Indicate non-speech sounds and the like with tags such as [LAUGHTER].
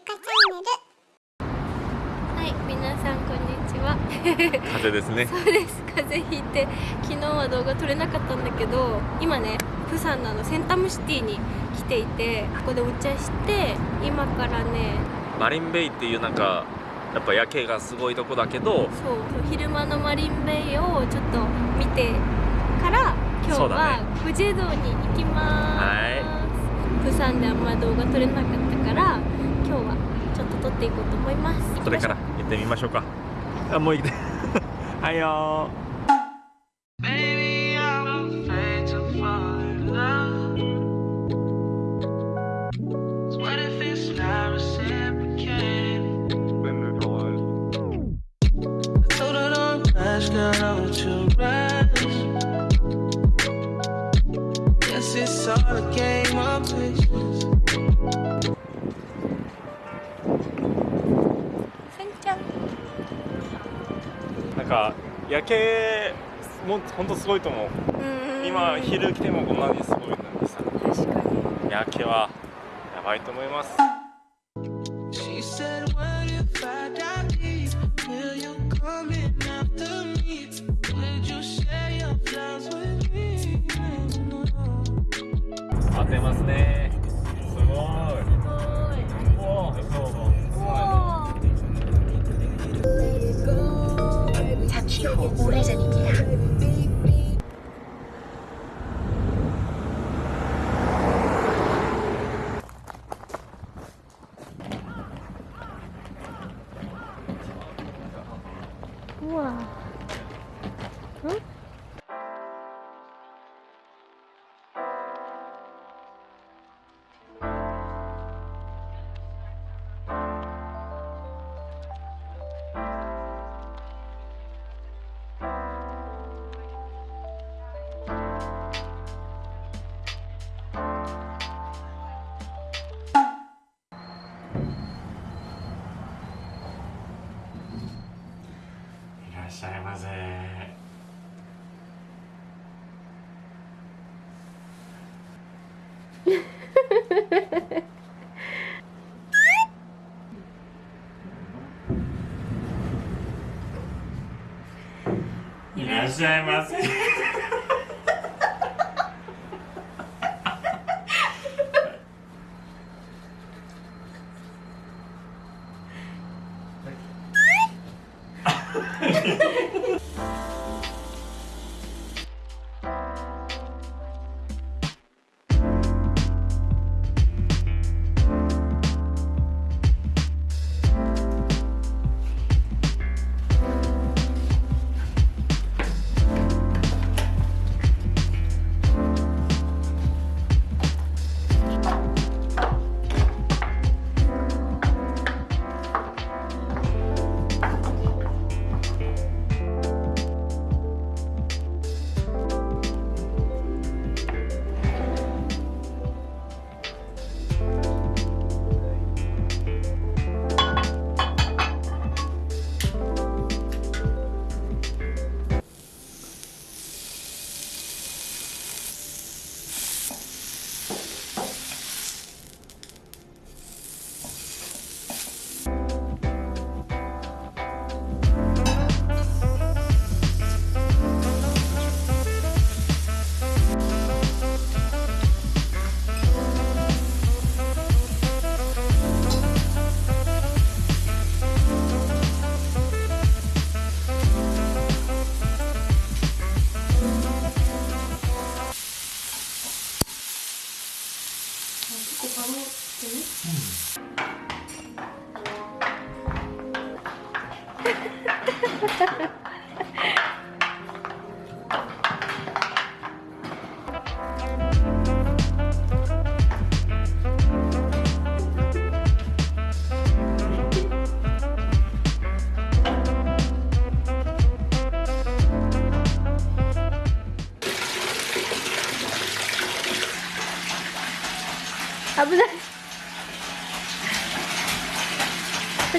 ゆかチャンネルはい、皆さんこんにちは。風邪ですねそうです。風邪ひいて昨日は動画撮れなかったんだけど、今ね、プサンのあのセンタムシティに来ていて、ここでお茶して、今からね、マリンベイっていうなんかやっぱ夜景がすごいとこだけどそう昼間のマリンベイをちょっと見てから今日はねグジェ道に行きます。はプサンであんま動画撮れなかったから、っていこうと思います。それから行ってみましょうか。あもう行って [LAUGHS] はいよ Baby, 夜景本当すごいと思う,今昼来てもこんにすごいなんでさ。夜景はやばいと思います。哇。嗯？っしゃいませ。いらっしゃいませ [LAUGHS] ハハハハ!危ない。こ